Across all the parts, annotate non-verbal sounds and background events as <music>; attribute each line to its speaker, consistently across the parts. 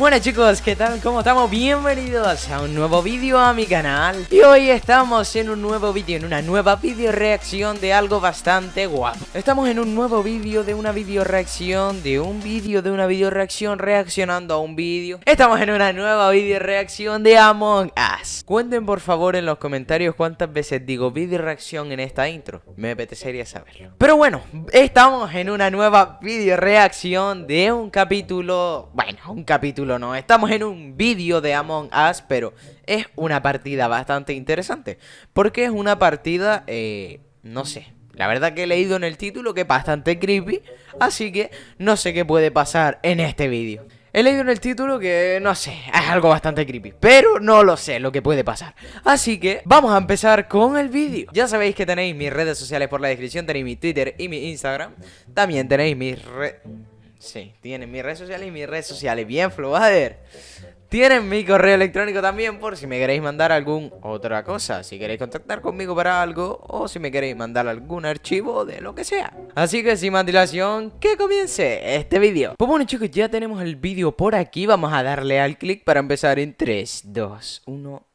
Speaker 1: Bueno chicos, ¿qué tal? ¿Cómo estamos? Bienvenidos a un nuevo vídeo a mi canal. Y hoy estamos en un nuevo vídeo, en una nueva video reacción de algo bastante guapo. Estamos en un nuevo vídeo de una video reacción, de un vídeo de una video reacción reaccionando a un vídeo. Estamos en una nueva video reacción de Among Us. Cuenten por favor en los comentarios cuántas veces digo video reacción en esta intro. Me apetecería saberlo Pero bueno, estamos en una nueva video reacción de un capítulo, bueno, un capítulo no, estamos en un vídeo de Among Us, pero es una partida bastante interesante. Porque es una partida, eh, no sé, la verdad que he leído en el título que es bastante creepy, así que no sé qué puede pasar en este vídeo. He leído en el título que, no sé, es algo bastante creepy Pero no lo sé lo que puede pasar Así que vamos a empezar con el vídeo Ya sabéis que tenéis mis redes sociales por la descripción Tenéis mi Twitter y mi Instagram También tenéis mis redes... Sí, tienen mis redes sociales y mis redes sociales. Bien, Flowader. Tienen mi correo electrónico también por si me queréis mandar algún otra cosa. Si queréis contactar conmigo para algo o si me queréis mandar algún archivo de lo que sea. Así que sin más dilación, que comience este vídeo. Pues bueno chicos, ya tenemos el vídeo por aquí. Vamos a darle al clic para empezar en 3, 2, 1...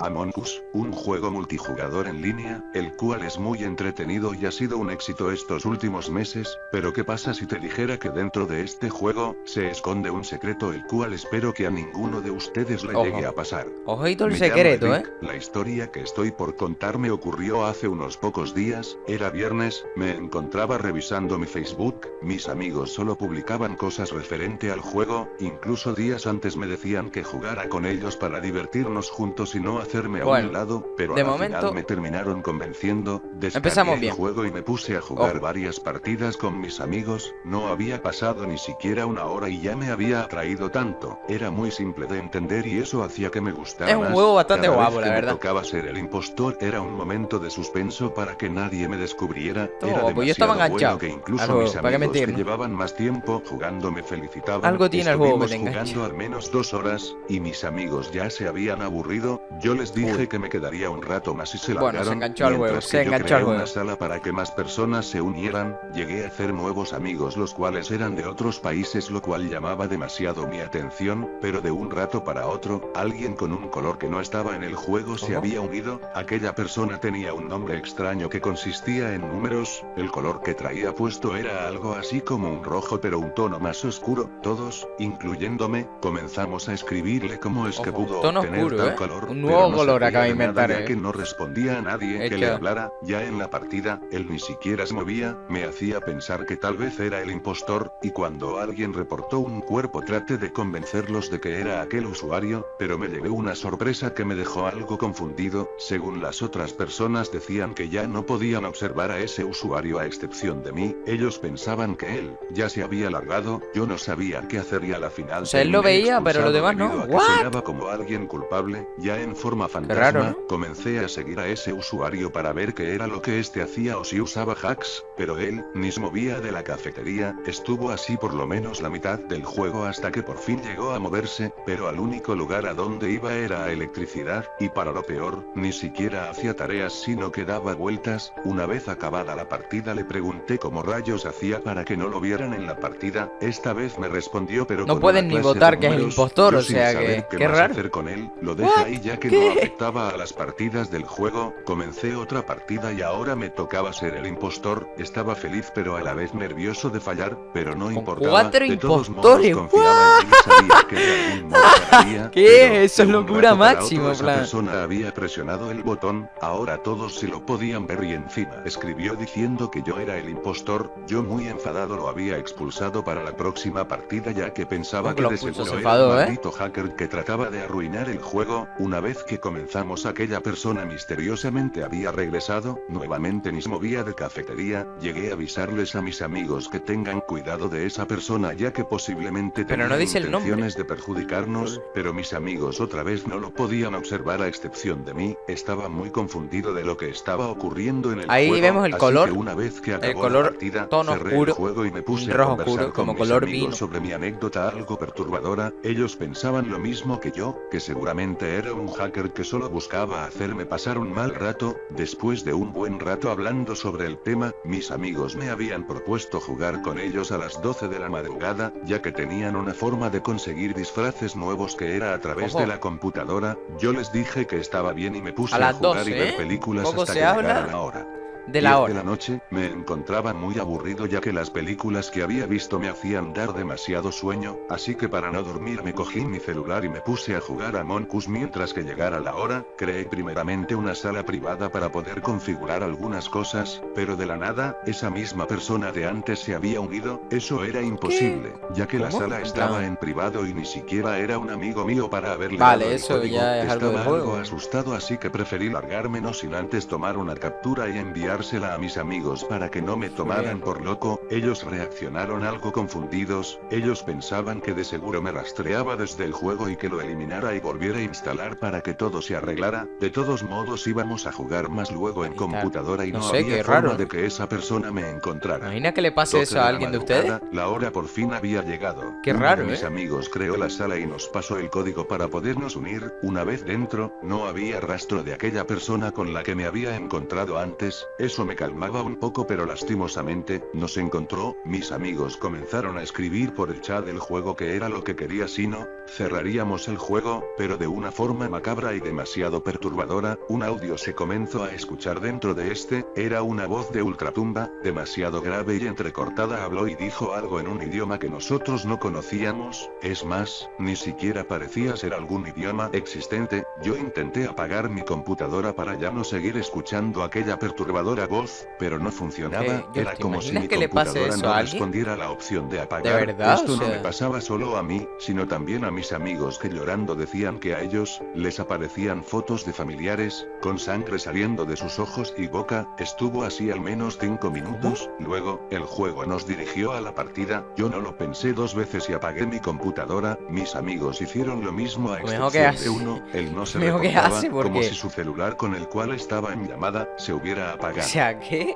Speaker 2: Among Us, un juego multijugador en línea, el cual es muy entretenido y ha sido un éxito estos últimos meses, pero ¿qué pasa si te dijera que dentro de este juego, se esconde un secreto el cual espero que a ninguno de ustedes le llegue a pasar?
Speaker 1: Ojito el secreto, ¿eh?
Speaker 2: La historia que estoy por contar me ocurrió hace unos pocos días, era viernes, me encontraba revisando mi Facebook, mis amigos solo publicaban cosas referente al juego, incluso días antes me decían que jugara con ellos para divertirnos juntos y no hacerme a un lado, pero
Speaker 1: de
Speaker 2: al
Speaker 1: momento
Speaker 2: final me terminaron convenciendo,
Speaker 1: empezamos bien.
Speaker 2: el juego y me puse a jugar varias partidas con mis amigos, no había pasado ni siquiera una hora y ya me había atraído tanto, era muy simple de entender y eso hacía que me gustara
Speaker 1: Es un juego bastante guapo, la verdad.
Speaker 2: tocaba ser el impostor, era un momento de suspenso para que nadie me descubriera, era
Speaker 1: yo estaba enganchado
Speaker 2: bueno que incluso mis amigos que llevaban más tiempo jugando me felicitaban,
Speaker 1: Algo tiene el juego
Speaker 2: que jugando al menos dos horas, y mis amigos ya se habían aburrido, yo les dije que me quedaría un rato más y se largaron.
Speaker 1: Bueno, se enganchó al huevo, se enganchó al huevo.
Speaker 2: una sala para que más personas se unieran, llegué a hacer nuevos amigos los cuales eran de otros países lo cual llamaba demasiado mi atención, pero de un rato para otro, alguien con un color que no estaba en el juego se había unido, aquella persona tenía un nombre extraño que consistía en números, el color que traía puesto era algo así como un rojo pero un tono más oscuro, todos, incluyéndome, comenzamos a escribirle cómo es que pudo
Speaker 1: tono
Speaker 2: obtener
Speaker 1: oscuro,
Speaker 2: tal
Speaker 1: ¿eh?
Speaker 2: color,
Speaker 1: un nuevo
Speaker 2: no
Speaker 1: color acaba de inventar,
Speaker 2: ya
Speaker 1: eh.
Speaker 2: que no respondía a nadie que le hablara, ya en la partida, él ni siquiera se movía, me hacía pensar que tal vez era el impostor, y cuando alguien reportó un cuerpo traté de convencerlos de que era aquel usuario, pero me llevé una sorpresa que me dejó algo confundido, según las otras personas decían que ya no podían observar a ese usuario a excepción de mí, ellos pensaban que él, ya se había largado, yo no sabía qué hacer y a la final...
Speaker 1: O sea, él lo veía, pero lo demás no.
Speaker 2: ¿What? como alguien culpable, ya en forma fantasma, comencé a seguir a ese usuario para ver qué era lo que este hacía o si usaba hacks, pero él, ni se movía de la cafetería, estuvo así por lo menos la mitad del juego hasta que por fin llegó a moverse, pero al único lugar a donde iba era a electricidad, y para lo peor, ni siquiera hacía tareas sino que daba vueltas, una vez acabada la partida le pregunté cómo rayos hacía para que no lo vieran en la partida, esta vez me respondió pero
Speaker 1: no pueden ni votar que es el impostor, o sea que, qué raro.
Speaker 2: hacer con él, lo deja ahí ya que no <laughs> afectaba a las partidas del juego, comencé otra partida y ahora me tocaba ser el impostor, estaba feliz pero a la vez nervioso de fallar, pero no importaba,
Speaker 1: cuatro
Speaker 2: de todos
Speaker 1: impostores,
Speaker 2: modos confiaba en mí sabía que de algún modo <laughs> ganaría,
Speaker 1: ¿Qué? Eso es locura máxima,
Speaker 2: otro esa
Speaker 1: plan.
Speaker 2: persona había presionado el botón, ahora todos se lo podían ver y encima escribió diciendo que yo era el impostor, yo muy enfadado lo había expulsado para la próxima partida ya que pensaba
Speaker 1: ¿Cómo
Speaker 2: que
Speaker 1: lo
Speaker 2: de
Speaker 1: expulsó?
Speaker 2: seguro
Speaker 1: Se
Speaker 2: era un
Speaker 1: ¿eh?
Speaker 2: maldito hacker que trataba de arruinar el juego, una vez que comenzamos aquella persona misteriosamente había regresado, nuevamente ni se movía de cafetería, llegué a avisarles a mis amigos que tengan cuidado de esa persona ya que posiblemente
Speaker 1: Pero no
Speaker 2: tenía
Speaker 1: el nombre.
Speaker 2: intenciones de perjudicarnos, pero mis amigos otra vez no lo podían observar a excepción de mí, estaba muy confundido de lo que estaba ocurriendo en el
Speaker 1: Ahí
Speaker 2: juego,
Speaker 1: vemos el
Speaker 2: así
Speaker 1: color,
Speaker 2: que una vez que acabó
Speaker 1: color
Speaker 2: la partida,
Speaker 1: tono
Speaker 2: cerré
Speaker 1: oscuro,
Speaker 2: el juego y me puse
Speaker 1: rojo
Speaker 2: a conversar
Speaker 1: oscuro,
Speaker 2: con
Speaker 1: como
Speaker 2: mis
Speaker 1: color
Speaker 2: amigos
Speaker 1: vino.
Speaker 2: sobre mi anécdota algo perturbadora, ellos pensaban lo mismo que yo, que seguramente era un hacker que solo buscaba hacerme pasar un mal rato, después de un buen rato hablando sobre el tema, mis amigos me habían propuesto jugar con ellos a las 12 de la madrugada, ya que tenían una forma de conseguir disfraces nuevos que era a través de la computadora, yo les dije que estaba bien y me puse a, jugar y ver ¿eh? películas hasta que llegara la hora
Speaker 1: de la hora.
Speaker 2: de la noche, me encontraba muy aburrido ya que las películas que había visto me hacían dar demasiado sueño, así que para no dormir me cogí mi celular y me puse a jugar a Moncus mientras que llegara la hora, creé primeramente una sala privada para poder configurar algunas cosas, pero de la nada, esa misma persona de antes se había unido, eso era imposible, ya que la sala estaba en privado y ni siquiera era un amigo mío para haberle
Speaker 1: Vale, eso ya es
Speaker 2: Estaba
Speaker 1: algo
Speaker 2: asustado así que preferí largarme no sin antes tomar una captura y enviar a mis amigos para que no me tomaran por loco, ellos reaccionaron algo confundidos, ellos pensaban que de seguro me rastreaba desde el juego y que lo eliminara y volviera a instalar para que todo se arreglara, de todos modos íbamos a jugar más luego en computadora y no, había forma de que esa persona me encontrara.
Speaker 1: Imagina que le pase eso a alguien de ustedes.
Speaker 2: La hora por fin había llegado.
Speaker 1: Qué raro,
Speaker 2: mis
Speaker 1: ¿eh?
Speaker 2: amigos creó la sala y nos pasó el código para podernos unir, una vez dentro, no había rastro de aquella persona con la que me había encontrado antes, eso me calmaba un poco pero lastimosamente, nos encontró, mis amigos comenzaron a escribir por el chat del juego que era lo que quería si no, cerraríamos el juego, pero de una forma macabra y demasiado perturbadora, un audio se comenzó a escuchar dentro de este, era una voz de ultratumba, demasiado grave y entrecortada habló y dijo algo en un idioma que nosotros no conocíamos, es más, ni siquiera parecía ser algún idioma existente, yo intenté apagar mi computadora para ya no seguir escuchando aquella perturbadora voz, pero no funcionaba, era como si mi
Speaker 1: que
Speaker 2: computadora
Speaker 1: no
Speaker 2: respondiera la opción de apagar. Esto no me pasaba solo a mí, sino también a mis amigos que llorando decían que a ellos, les aparecían fotos de familiares, con sangre saliendo de sus ojos y boca, estuvo así al menos 5 minutos, luego, el juego nos dirigió a la partida, yo no lo pensé dos veces y apagué mi computadora, mis amigos hicieron lo mismo a excepción de uno, él no se recordaba, como si su celular con el cual estaba en llamada, se hubiera apagado.
Speaker 1: Sea.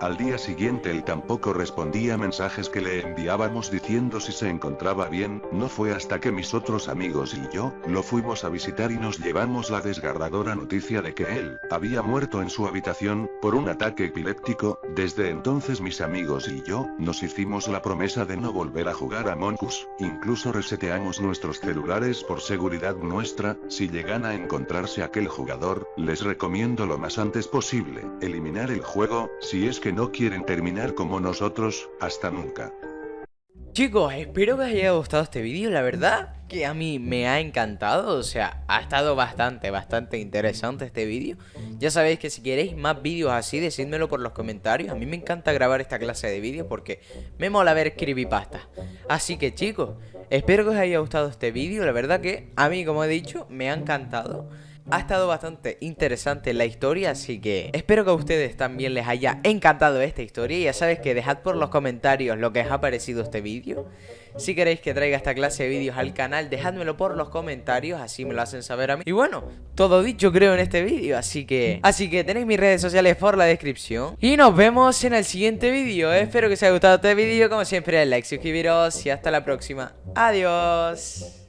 Speaker 2: Al día siguiente él tampoco respondía mensajes que le enviábamos diciendo si se encontraba bien, no fue hasta que mis otros amigos y yo, lo fuimos a visitar y nos llevamos la desgarradora noticia de que él, había muerto en su habitación, por un ataque epiléptico, desde entonces mis amigos y yo, nos hicimos la promesa de no volver a jugar a Moncus, incluso reseteamos nuestros celulares por seguridad nuestra, si llegan a encontrarse aquel jugador, les recomiendo lo más antes posible, eliminar el juego si es que no quieren terminar como nosotros, hasta nunca.
Speaker 1: Chicos, espero que os haya gustado este vídeo, la verdad que a mí me ha encantado, o sea, ha estado bastante, bastante interesante este vídeo. Ya sabéis que si queréis más vídeos así, decídmelo por los comentarios. A mí me encanta grabar esta clase de vídeos porque me mola ver creepypasta Así que chicos, espero que os haya gustado este vídeo, la verdad que a mí, como he dicho, me ha encantado ha estado bastante interesante la historia, así que espero que a ustedes también les haya encantado esta historia. Ya sabéis que dejad por los comentarios lo que os ha parecido este vídeo. Si queréis que traiga esta clase de vídeos al canal, dejádmelo por los comentarios, así me lo hacen saber a mí. Y bueno, todo dicho creo en este vídeo, así que... Así que tenéis mis redes sociales por la descripción. Y nos vemos en el siguiente vídeo. Espero que os haya gustado este vídeo, como siempre, like, suscribiros y hasta la próxima. Adiós.